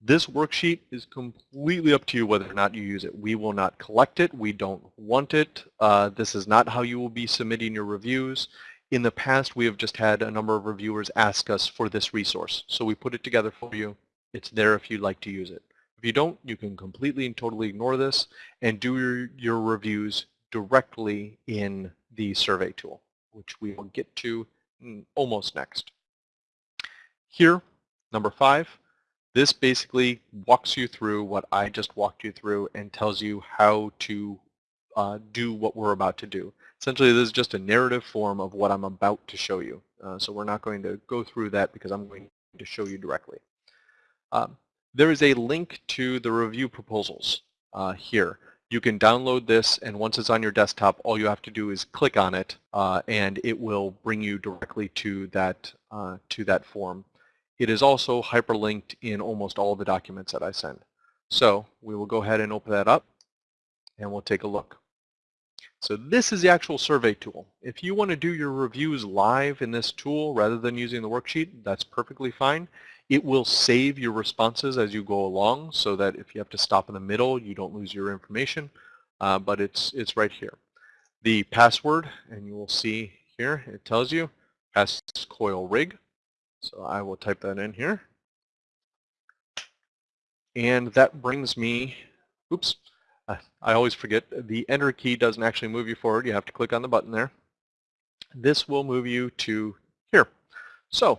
This worksheet is completely up to you whether or not you use it. We will not collect it. We don't want it. Uh, this is not how you will be submitting your reviews. In the past, we have just had a number of reviewers ask us for this resource. So we put it together for you. It's there if you'd like to use it. If you don't, you can completely and totally ignore this and do your, your reviews directly in the survey tool, which we will get to almost next. Here, number five, this basically walks you through what I just walked you through and tells you how to uh, do what we're about to do. Essentially, this is just a narrative form of what I'm about to show you. Uh, so we're not going to go through that because I'm going to show you directly. Um, there is a link to the review proposals uh, here. You can download this and once it's on your desktop all you have to do is click on it uh, and it will bring you directly to that uh, to that form. It is also hyperlinked in almost all the documents that I send. So we will go ahead and open that up and we'll take a look. So this is the actual survey tool. If you want to do your reviews live in this tool rather than using the worksheet, that's perfectly fine. It will save your responses as you go along so that if you have to stop in the middle, you don't lose your information, uh, but it's, it's right here. The password, and you will see here, it tells you, pass coil rig. So I will type that in here. And that brings me, oops, I always forget, the enter key doesn't actually move you forward. You have to click on the button there. This will move you to here. So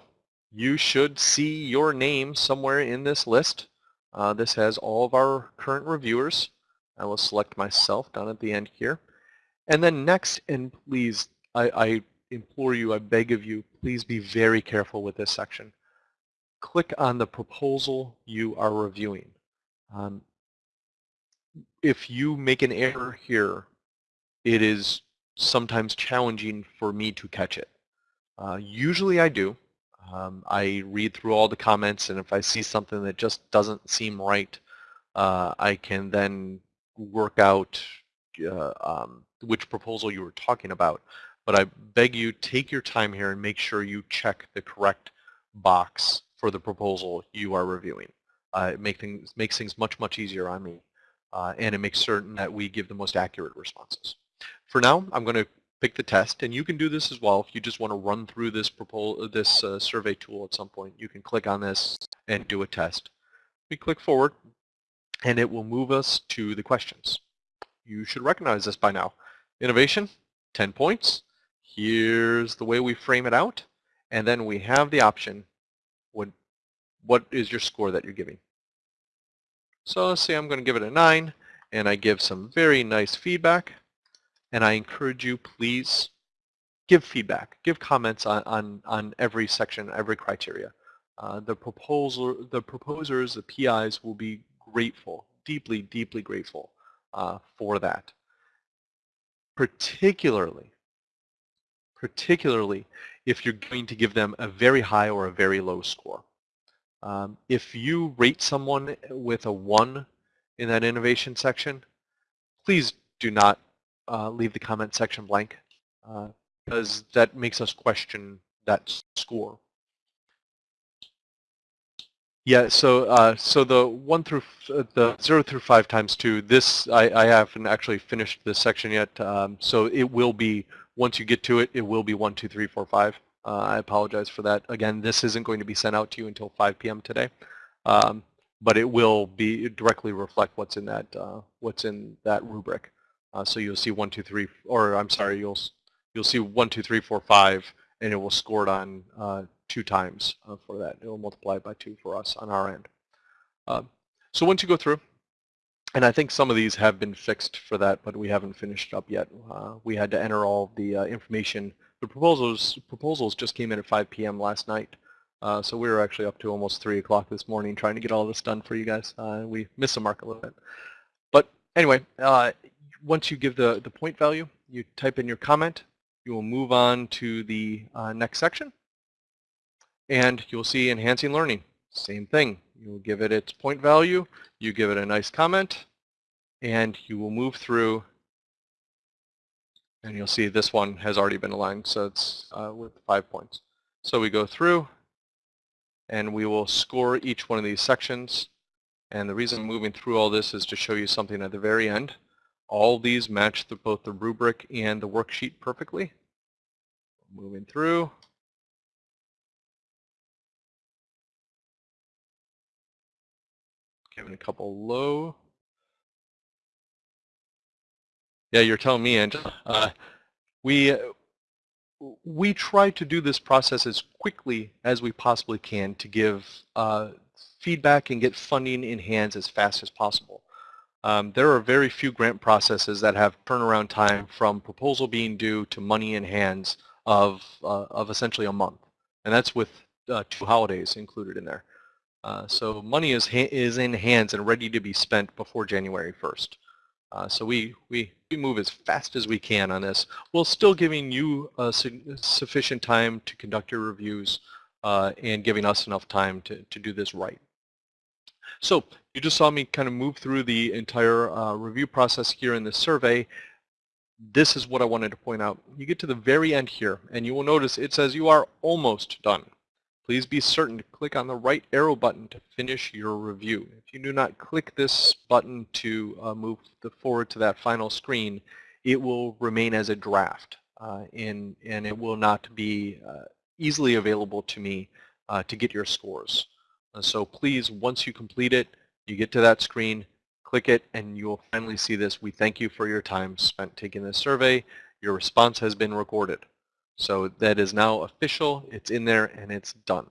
you should see your name somewhere in this list. Uh, this has all of our current reviewers. I will select myself down at the end here. And then next, and please, I, I implore you, I beg of you, please be very careful with this section. Click on the proposal you are reviewing. Um, if you make an error here, it is sometimes challenging for me to catch it. Uh, usually I do. Um, I read through all the comments and if I see something that just doesn't seem right, uh, I can then work out uh, um, which proposal you were talking about. But I beg you, take your time here and make sure you check the correct box for the proposal you are reviewing. Uh, it make things, makes things much, much easier on me. Uh, and it makes certain that we give the most accurate responses. For now, I'm going to pick the test, and you can do this as well if you just want to run through this this uh, survey tool at some point. You can click on this and do a test. We click forward, and it will move us to the questions. You should recognize this by now. Innovation, 10 points. Here's the way we frame it out, and then we have the option, what, what is your score that you're giving? So let's say I'm going to give it a 9, and I give some very nice feedback and I encourage you, please give feedback, give comments on, on, on every section, every criteria. Uh, the, proposal, the proposers, the PIs will be grateful, deeply, deeply grateful uh, for that. Particularly, particularly if you're going to give them a very high or a very low score. Um, if you rate someone with a 1 in that innovation section, please do not uh, leave the comment section blank uh, because that makes us question that score. Yeah, so uh, so the one through uh, the zero through five times two. This I, I haven't actually finished this section yet, um, so it will be once you get to it, it will be one, two, three, four, five. Uh, I apologize for that. Again, this isn't going to be sent out to you until 5 p.m. today, um, but it will be directly reflect what's in that uh, what's in that rubric. Uh, so you'll see one, two, three, or I'm sorry, you'll you'll see one, two, three, four, five, and it will score it on uh, two times uh, for that. It will multiply by two for us on our end. Um, so once you go through, and I think some of these have been fixed for that, but we haven't finished up yet. Uh, we had to enter all the uh, information. The proposals proposals just came in at 5 p.m. last night. Uh, so we were actually up to almost 3 o'clock this morning trying to get all this done for you guys. We missed the mark a little bit. But anyway, once you give the, the point value, you type in your comment, you will move on to the uh, next section, and you'll see enhancing learning. Same thing. You'll give it its point value, you give it a nice comment, and you will move through, and you'll see this one has already been aligned, so it's uh, with five points. So we go through, and we will score each one of these sections. And the reason I'm moving through all this is to show you something at the very end. All these match the, both the rubric and the worksheet perfectly. Moving through. Giving a couple low. Yeah, you're telling me, Angela. Uh, we we try to do this process as quickly as we possibly can to give uh, feedback and get funding in hands as fast as possible. Um, there are very few grant processes that have turnaround time from proposal being due to money in hands of, uh, of essentially a month. And that's with uh, two holidays included in there. Uh, so money is, is in hands and ready to be spent before January 1st. Uh, so we, we, we move as fast as we can on this, while still giving you su sufficient time to conduct your reviews uh, and giving us enough time to, to do this right. So you just saw me kind of move through the entire uh, review process here in this survey. This is what I wanted to point out. You get to the very end here, and you will notice it says you are almost done. Please be certain to click on the right arrow button to finish your review. If you do not click this button to uh, move the forward to that final screen, it will remain as a draft, uh, and, and it will not be uh, easily available to me uh, to get your scores. So please, once you complete it, You get to that screen, click it, and you will finally see this. We thank you for your time spent taking this survey. Your response has been recorded. So that is now official, it's in there, and it's done.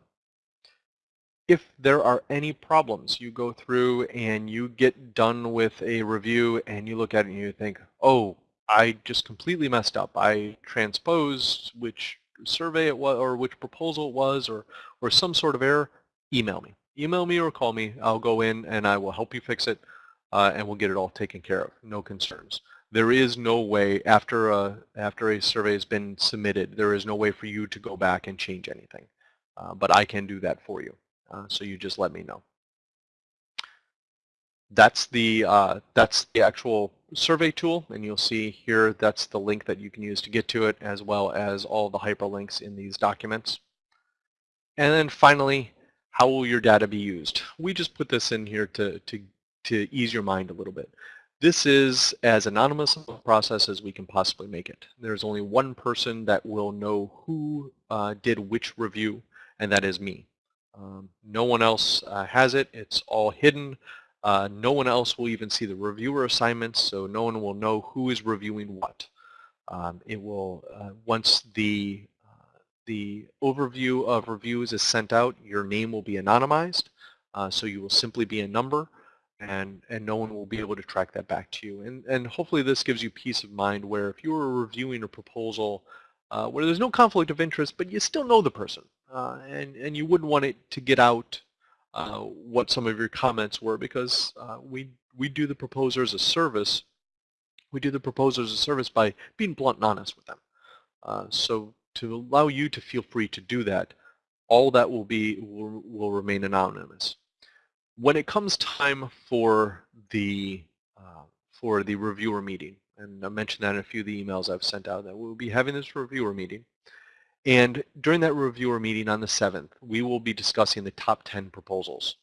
If there are any problems, you go through and you get done with a review and you look at it and you think, oh, I just completely messed up. I transposed which survey it was or which proposal it was or, or some sort of error, email me. Email me or call me. I'll go in and I will help you fix it uh, and we'll get it all taken care of. No concerns. There is no way after a, after a survey has been submitted, there is no way for you to go back and change anything. Uh, but I can do that for you. Uh, so you just let me know. That's the uh, that's the actual survey tool, and you'll see here that's the link that you can use to get to it, as well as all the hyperlinks in these documents. And then finally, how will your data be used? We just put this in here to to to ease your mind a little bit. This is as anonymous a process as we can possibly make it. There's only one person that will know who uh, did which review, and that is me. Um, no one else uh, has it. It's all hidden. Uh, no one else will even see the reviewer assignments, so no one will know who is reviewing what. Um, it will, uh, once the, the overview of reviews is sent out, your name will be anonymized, uh, so you will simply be a number, and, and no one will be able to track that back to you. And, and hopefully this gives you peace of mind where if you were reviewing a proposal uh, where there's no conflict of interest, but you still know the person, uh, and, and you wouldn't want it to get out uh, what some of your comments were because uh, we, we do the proposer as a service. We do the proposer as a service by being blunt and honest with them. Uh, so to allow you to feel free to do that, all that will be will, will remain anonymous. When it comes time for the uh, for the reviewer meeting, and I mentioned that in a few of the emails I've sent out that we'll be having this reviewer meeting. And during that reviewer meeting on the 7th, we will be discussing the top 10 proposals.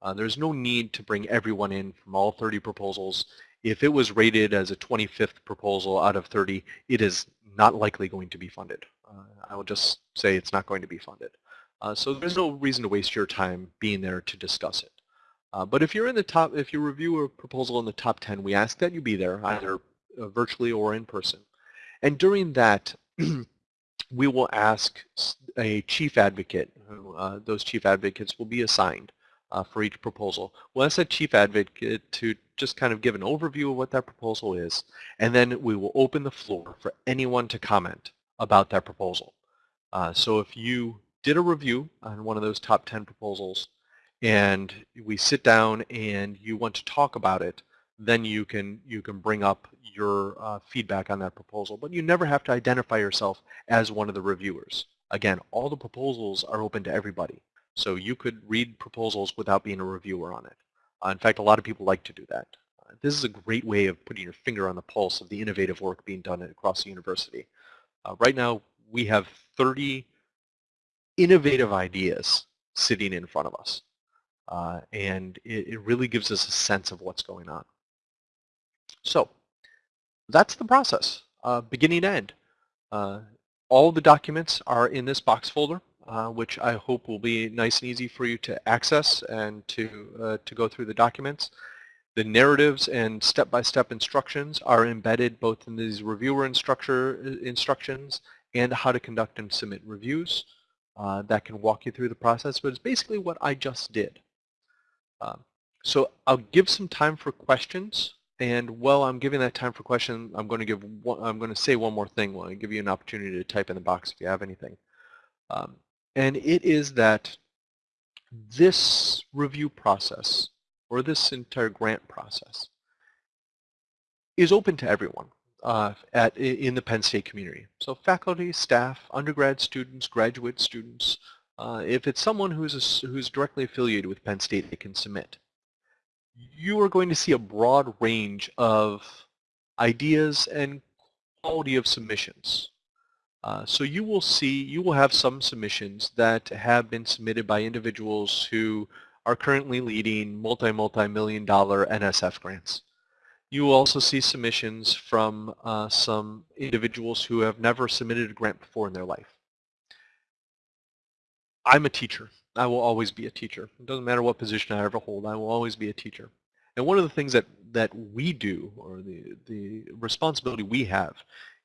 Uh, there's no need to bring everyone in from all 30 proposals. If it was rated as a 25th proposal out of 30, it is not likely going to be funded. Uh, I will just say it's not going to be funded. Uh, so there's no reason to waste your time being there to discuss it. Uh, but if you're in the top, if you review a proposal in the top 10, we ask that you be there, either uh, virtually or in person. And during that, [CLEARS THROAT] we will ask a chief advocate. Uh, those chief advocates will be assigned uh, for each proposal. We'll ask that chief advocate to just kind of give an overview of what that proposal is, and then we will open the floor for anyone to comment about that proposal. Uh, so if you did a review on one of those top 10 proposals, and we sit down and you want to talk about it, then you can you can bring up your uh, feedback on that proposal. But you never have to identify yourself as one of the reviewers. Again, all the proposals are open to everybody. So you could read proposals without being a reviewer on it. Uh, in fact, a lot of people like to do that. Uh, this is a great way of putting your finger on the pulse of the innovative work being done across the university. Uh, right now, we have 30 innovative ideas sitting in front of us. Uh, and it, it really gives us a sense of what's going on. So that's the process, uh, beginning to end. Uh, all the documents are in this box folder, uh, which I hope will be nice and easy for you to access and to, uh, to go through the documents. The narratives and step-by-step -step instructions are embedded both in these reviewer instructor uh, instructions and how to conduct and submit reviews. Uh, that can walk you through the process, but it's basically what I just did. Um, so I'll give some time for questions. And while I'm giving that time for questions, I'm going to give one, I'm going to say one more thing. While I give you an opportunity to type in the box if you have anything. Um, and it is that this review process, or this entire grant process, is open to everyone uh, at in the Penn State community. So faculty, staff, undergrad students, graduate students. Uh, if it's someone who's a, who's directly affiliated with Penn State, they can submit you are going to see a broad range of ideas and quality of submissions. Uh, so you will see, you will have some submissions that have been submitted by individuals who are currently leading multi, multi-million dollar NSF grants. You will also see submissions from uh, some individuals who have never submitted a grant before in their life. I'm a teacher. I will always be a teacher. It doesn't matter what position I ever hold. I will always be a teacher. And one of the things that, that we do, or the, the responsibility we have,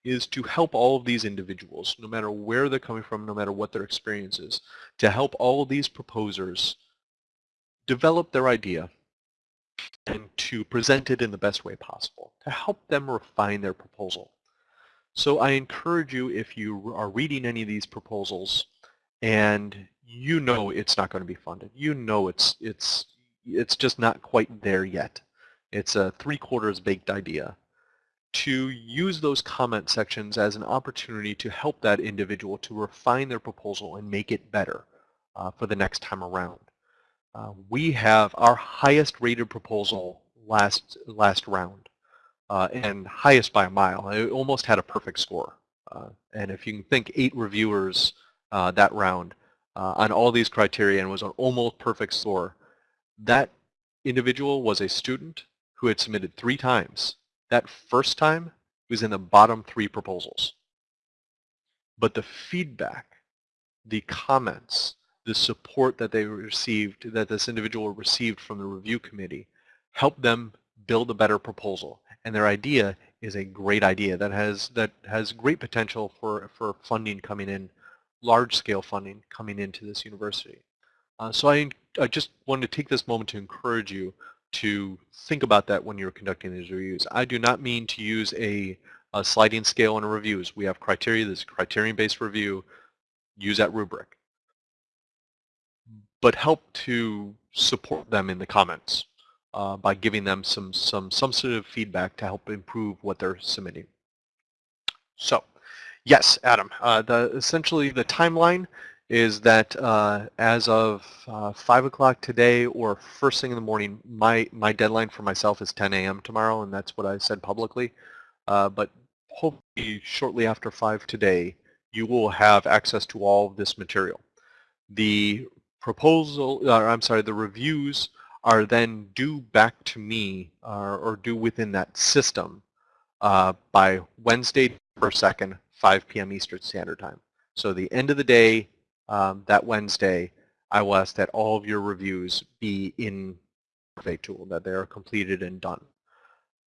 is to help all of these individuals, no matter where they're coming from, no matter what their experience is, to help all of these proposers develop their idea and to present it in the best way possible, to help them refine their proposal. So I encourage you, if you are reading any of these proposals and you know it's not going to be funded, you know it's, it's, it's just not quite there yet. It's a three quarters baked idea to use those comment sections as an opportunity to help that individual to refine their proposal and make it better uh, for the next time around. Uh, we have our highest rated proposal last last round uh, and highest by a mile. It almost had a perfect score. Uh, and if you can think eight reviewers uh, that round uh, on all these criteria and was an almost perfect score, that individual was a student who had submitted three times that first time was in the bottom three proposals. But the feedback, the comments, the support that they received, that this individual received from the review committee, helped them build a better proposal. And their idea is a great idea that has that has great potential for, for funding coming in, large-scale funding coming into this university. Uh, so I, I just wanted to take this moment to encourage you to think about that when you're conducting these reviews. I do not mean to use a, a sliding scale in reviews. We have criteria, this criterion-based review, use that rubric. But help to support them in the comments uh, by giving them some, some, some sort of feedback to help improve what they're submitting. So, yes, Adam, uh, the, essentially the timeline is that uh, as of uh, 5 o'clock today or first thing in the morning, my, my deadline for myself is 10 a.m. tomorrow, and that's what I said publicly. Uh, but hopefully shortly after 5 today, you will have access to all of this material. The proposal, uh, I'm sorry, the reviews are then due back to me or due within that system uh, by Wednesday, December 2nd, 5 p.m. Eastern Standard Time. So the end of the day, um, that Wednesday, I will ask that all of your reviews be in Survey Tool, that they are completed and done.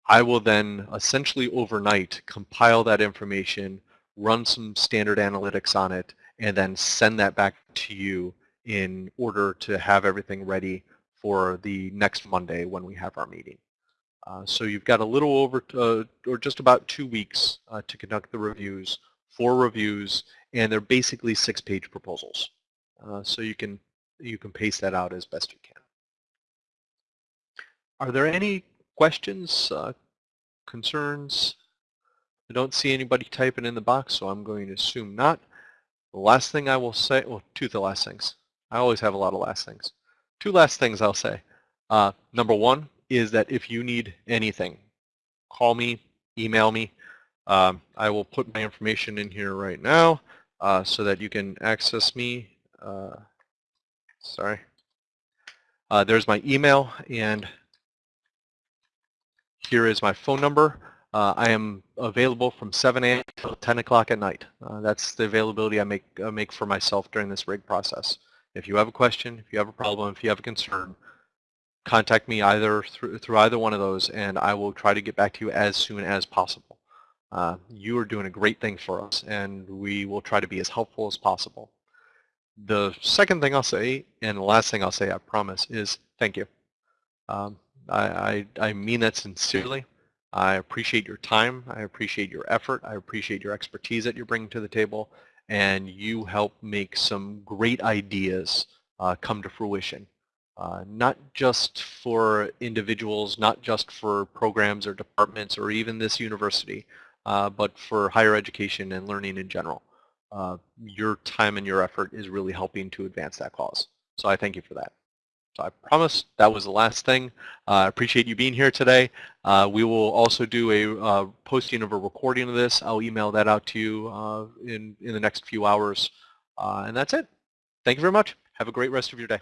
I will then essentially overnight compile that information, run some standard analytics on it, and then send that back to you in order to have everything ready for the next Monday when we have our meeting. Uh, so you've got a little over, uh, or just about two weeks uh, to conduct the reviews, four reviews, and they're basically six-page proposals. Uh, so you can you can paste that out as best you can. Are there any questions, uh, concerns? I don't see anybody typing in the box, so I'm going to assume not. The last thing I will say, well, two of the last things. I always have a lot of last things. Two last things I'll say. Uh, number one is that if you need anything, call me, email me. Um, I will put my information in here right now uh, so that you can access me. Uh, sorry. Uh, there's my email and here is my phone number. Uh, I am available from 7 a.m. till 10 o'clock at night. Uh, that's the availability I make, make for myself during this rig process. If you have a question, if you have a problem, if you have a concern, contact me either through, through either one of those and I will try to get back to you as soon as possible. Uh, you are doing a great thing for us, and we will try to be as helpful as possible. The second thing I'll say, and the last thing I'll say, I promise, is thank you. Um, I, I, I mean that sincerely. I appreciate your time. I appreciate your effort. I appreciate your expertise that you're bringing to the table. And you help make some great ideas uh, come to fruition. Uh, not just for individuals, not just for programs or departments or even this university, uh, but for higher education and learning in general. Uh, your time and your effort is really helping to advance that cause. So I thank you for that. So I promise that was the last thing. Uh, I appreciate you being here today. Uh, we will also do a uh, posting of a recording of this. I'll email that out to you uh, in, in the next few hours. and that's it. Thank you very much. Have a great rest of your day.